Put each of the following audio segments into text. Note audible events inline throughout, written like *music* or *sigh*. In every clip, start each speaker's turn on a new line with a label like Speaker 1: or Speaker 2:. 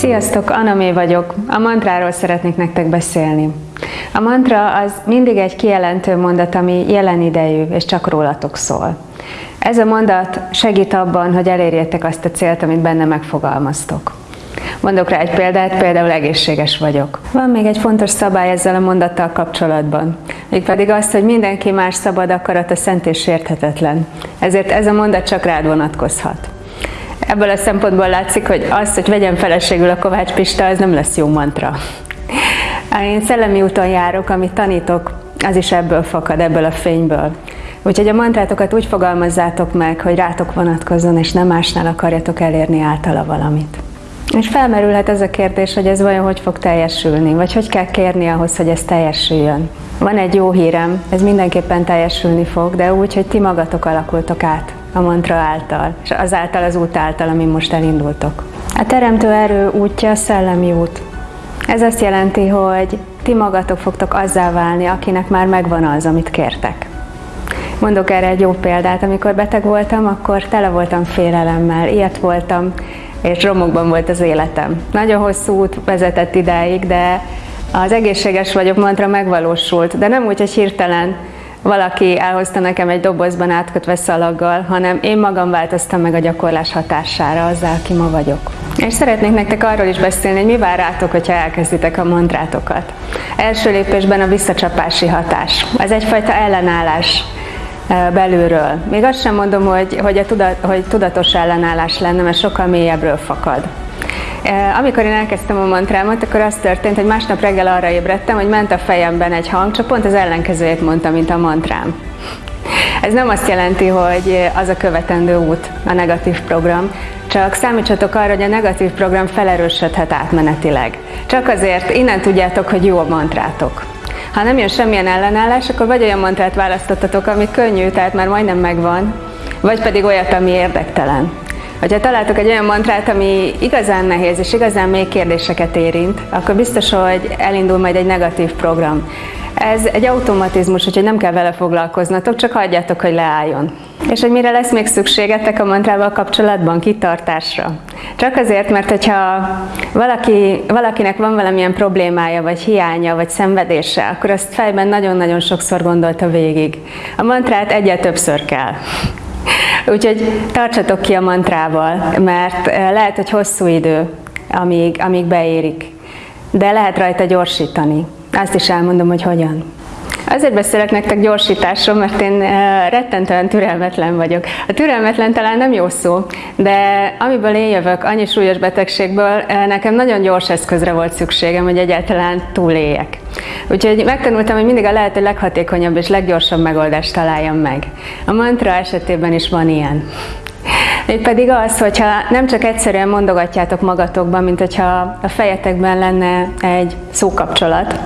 Speaker 1: Sziasztok, Anamé vagyok. A mantráról szeretnék nektek beszélni. A mantra az mindig egy kijelentő mondat, ami jelen idejű, és csak rólatok szól. Ez a mondat segít abban, hogy elérjétek azt a célt, amit benne megfogalmaztok. Mondok rá egy példát, például egészséges vagyok. Van még egy fontos szabály ezzel a mondattal kapcsolatban, mégpedig azt, hogy mindenki más szabad akarata szent és érthetetlen. Ezért ez a mondat csak rád vonatkozhat. Ebből a szempontból látszik, hogy az, hogy vegyem feleségül a Kovács Pista, az nem lesz jó mantra. Én szellemi úton járok, amit tanítok, az is ebből fakad, ebből a fényből. Úgyhogy a mantrátokat úgy fogalmazzátok meg, hogy rátok vonatkozzon, és nem másnál akarjatok elérni általa valamit. És felmerülhet ez a kérdés, hogy ez vajon hogy fog teljesülni, vagy hogy kell kérni ahhoz, hogy ez teljesüljön. Van egy jó hírem, ez mindenképpen teljesülni fog, de úgy, hogy ti magatok alakultok át a mantra által, és azáltal az út által, amin most elindultok. A teremtő erő útja szellemi út. Ez azt jelenti, hogy ti magatok fogtok azzá válni, akinek már megvan az, amit kértek. Mondok erre egy jó példát. Amikor beteg voltam, akkor tele voltam félelemmel, ilyet voltam, és romokban volt az életem. Nagyon hosszú út vezetett idáig, de az egészséges vagyok mantra megvalósult, de nem úgy, hogy hirtelen valaki elhozta nekem egy dobozban átkötve szalaggal, hanem én magam változtam meg a gyakorlás hatására azzal, aki ma vagyok. És szeretnék nektek arról is beszélni, hogy mi vár rátok, hogyha elkezditek a mantrátokat. Első lépésben a visszacsapási hatás. Ez egyfajta ellenállás belülről. Még azt sem mondom, hogy, hogy, a tudat, hogy tudatos ellenállás lenne, mert sokkal mélyebbről fakad. Amikor én elkezdtem a mantrámat, akkor az történt, hogy másnap reggel arra ébredtem, hogy ment a fejemben egy hang, csak pont az ellenkezőjét mondta, mint a mantrám. Ez nem azt jelenti, hogy az a követendő út, a negatív program, csak számítsatok arra, hogy a negatív program felerősödhet átmenetileg. Csak azért innen tudjátok, hogy jó a mantrátok. Ha nem jön semmilyen ellenállás, akkor vagy olyan mantrát választottatok, ami könnyű, tehát már majdnem megvan, vagy pedig olyat, ami érdektelen. Ha találtok egy olyan mantrát, ami igazán nehéz és igazán még kérdéseket érint, akkor biztos, hogy elindul majd egy negatív program. Ez egy automatizmus, úgyhogy nem kell vele foglalkoznatok, csak hagyjátok, hogy leálljon. És hogy mire lesz még szükségetek a mantrával kapcsolatban? Kitartásra. Csak azért, mert hogyha valaki, valakinek van valamilyen problémája, vagy hiánya, vagy szenvedése, akkor azt fejben nagyon-nagyon sokszor gondolta végig. A mantrát egyet többször kell. *laughs* Úgyhogy tartsatok ki a mantrával, mert eh, lehet, hogy hosszú idő, amíg, amíg beérik. De lehet rajta gyorsítani. Azt is elmondom, hogy hogyan. Azért beszélek nektek gyorsításról, mert én rettentően türelmetlen vagyok. A türelmetlen talán nem jó szó, de amiből én jövök, annyi súlyos betegségből, nekem nagyon gyors eszközre volt szükségem, hogy egyáltalán túléljek. Úgyhogy megtanultam, hogy mindig a lehető leghatékonyabb és leggyorsabb megoldást találjam meg. A mantra esetében is van ilyen. pedig az, hogyha nem csak egyszerűen mondogatjátok magatokban, mint hogyha a fejetekben lenne egy szókapcsolat,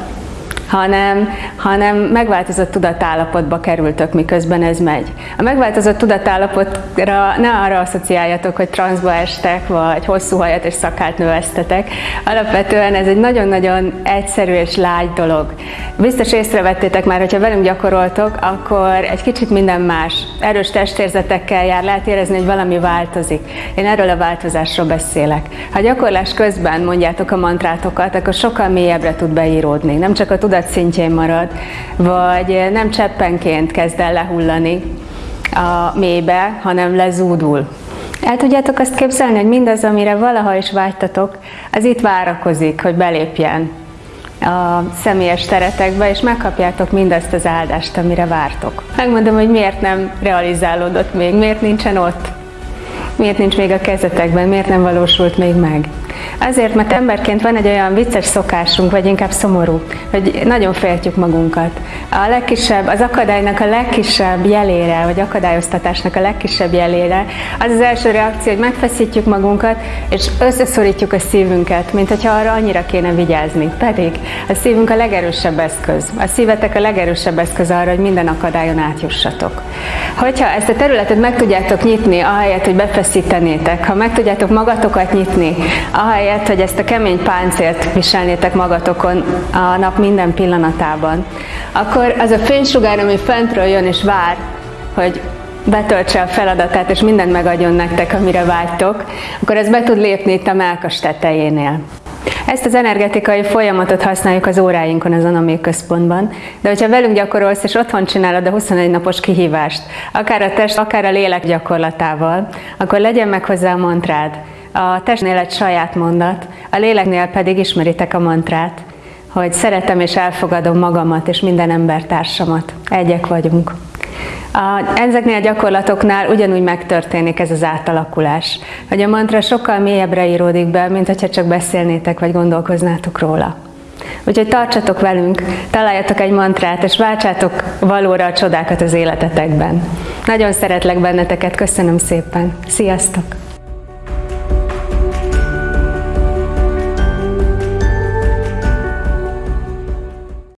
Speaker 1: hanem, hanem megváltozott tudatállapotba kerültök, miközben ez megy. A megváltozott tudatállapotra ne arra asszociáljatok, hogy transzba estek, vagy hosszú hajat és szakált növesztetek. Alapvetően ez egy nagyon-nagyon egyszerű és lágy dolog. Biztos észrevettétek már, hogyha velünk gyakoroltok, akkor egy kicsit minden más. Erős testérzetekkel jár, lehet érezni, hogy valami változik. Én erről a változásról beszélek. Ha gyakorlás közben mondjátok a mantrátokat, akkor sokkal mélyebbre tud beíródni. Nem csak a tudat tudat szintjén marad, vagy nem cseppenként kezd el lehullani a mélybe, hanem lezúdul. El tudjátok azt képzelni, hogy mindaz, amire valaha is vágytatok, az itt várakozik, hogy belépjen a személyes teretekbe, és megkapjátok mindazt az áldást, amire vártok. Megmondom, hogy miért nem realizálódott még, miért nincsen ott, miért nincs még a kezetekben, miért nem valósult még meg. Azért, mert emberként van egy olyan vicces szokásunk, vagy inkább szomorú, hogy nagyon féltjük magunkat. A legkisebb, az akadálynak a legkisebb jelére, vagy akadályoztatásnak a legkisebb jelére, az az első reakció, hogy megfeszítjük magunkat, és összeszorítjuk a szívünket, mint hogyha arra annyira kéne vigyázni. Pedig a szívünk a legerősebb eszköz. A szívetek a legerősebb eszköz arra, hogy minden akadályon átjussatok. Hogyha ezt a területet meg tudjátok nyitni, ahelyett, hogy befeszítenétek, ha meg tudjátok magatokat nyitni, ahelyett, hogy ezt a kemény páncélt viselnétek magatokon a nap minden pillanatában, akkor az a fénysugár, ami fentről jön és vár, hogy betöltse a feladatát, és mindent megadjon nektek, amire vágytok, akkor ez be tud lépni itt a melkas tetejénél. Ezt az energetikai folyamatot használjuk az óráinkon az Anamé központban, de hogyha velünk gyakorolsz és otthon csinálod a 21 napos kihívást, akár a test, akár a lélek gyakorlatával, akkor legyen meg hozzá a mantrád. A testnél egy saját mondat, a léleknél pedig ismeritek a mantrát, hogy szeretem és elfogadom magamat és minden embertársamat. Egyek vagyunk. A, ezeknél a gyakorlatoknál ugyanúgy megtörténik ez az átalakulás, hogy a mantra sokkal mélyebbre íródik be, mint hogyha csak beszélnétek vagy gondolkoznátok róla. Úgyhogy tartsatok velünk, találjatok egy mantrát, és váltsátok valóra a csodákat az életetekben. Nagyon szeretlek benneteket, köszönöm szépen. Sziasztok!